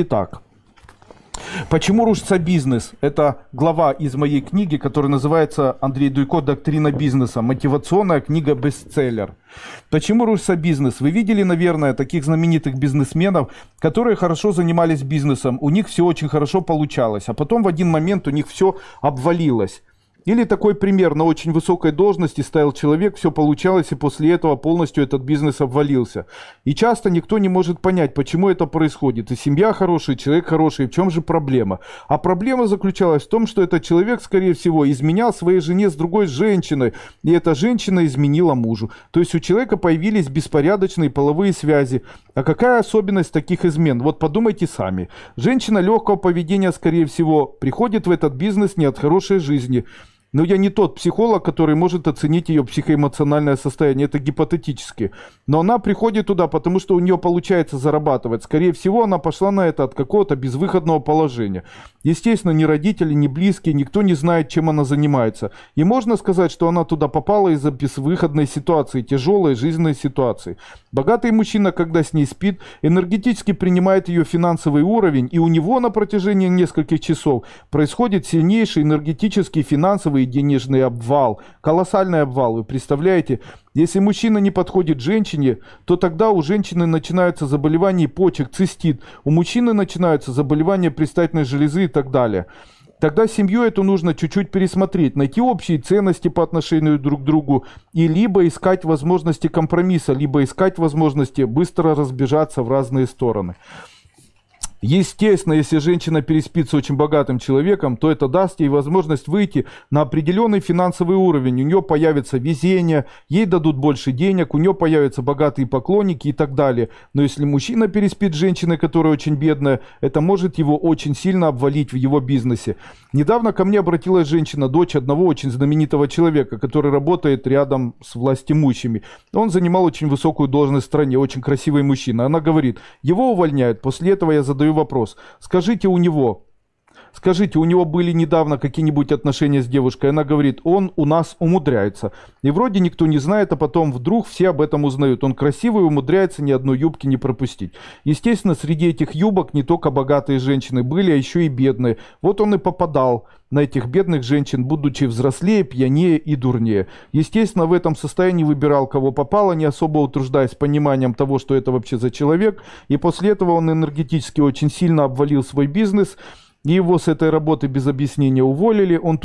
Итак, почему рушится бизнес? Это глава из моей книги, которая называется «Андрей Дуйко. Доктрина бизнеса». Мотивационная книга-бестселлер. Почему рушится бизнес? Вы видели, наверное, таких знаменитых бизнесменов, которые хорошо занимались бизнесом. У них все очень хорошо получалось, а потом в один момент у них все обвалилось. Или такой пример, на очень высокой должности стоял человек, все получалось, и после этого полностью этот бизнес обвалился. И часто никто не может понять, почему это происходит. И семья хорошая, и человек хороший, в чем же проблема? А проблема заключалась в том, что этот человек, скорее всего, изменял своей жене с другой женщиной, и эта женщина изменила мужу. То есть у человека появились беспорядочные половые связи. А какая особенность таких измен? Вот подумайте сами. Женщина легкого поведения, скорее всего, приходит в этот бизнес не от хорошей жизни. Но я не тот психолог, который может оценить ее психоэмоциональное состояние. Это гипотетически. Но она приходит туда, потому что у нее получается зарабатывать. Скорее всего, она пошла на это от какого-то безвыходного положения. Естественно, ни родители, ни близкие, никто не знает, чем она занимается. И можно сказать, что она туда попала из-за безвыходной ситуации, тяжелой жизненной ситуации. Богатый мужчина, когда с ней спит, энергетически принимает ее финансовый уровень, и у него на протяжении нескольких часов происходит сильнейший энергетический финансовый и денежный обвал, колоссальный обвал, вы представляете? Если мужчина не подходит женщине, то тогда у женщины начинаются заболевания почек, цистит, у мужчины начинаются заболевания предстательной железы так далее. Тогда семью эту нужно чуть-чуть пересмотреть, найти общие ценности по отношению друг к другу и либо искать возможности компромисса, либо искать возможности быстро разбежаться в разные стороны. Естественно, если женщина переспит с очень богатым человеком, то это даст ей возможность выйти на определенный финансовый уровень. У нее появится везение, ей дадут больше денег, у нее появятся богатые поклонники и так далее. Но если мужчина переспит с женщиной, которая очень бедная, это может его очень сильно обвалить в его бизнесе. Недавно ко мне обратилась женщина, дочь одного очень знаменитого человека, который работает рядом с властимущими. Он занимал очень высокую должность в стране, очень красивый мужчина. Она говорит, его увольняют, после этого я задаю задаю вопрос. Скажите у него, скажите, у него были недавно какие-нибудь отношения с девушкой? Она говорит, он у нас умудряется. И вроде никто не знает, а потом вдруг все об этом узнают. Он красивый, умудряется ни одной юбки не пропустить. Естественно, среди этих юбок не только богатые женщины были, а еще и бедные. Вот он и попадал на этих бедных женщин, будучи взрослее, пьянее и дурнее. Естественно, в этом состоянии выбирал, кого попало, не особо утруждаясь пониманием того, что это вообще за человек. И после этого он энергетически очень сильно обвалил свой бизнес, его с этой работы без объяснения уволили. Он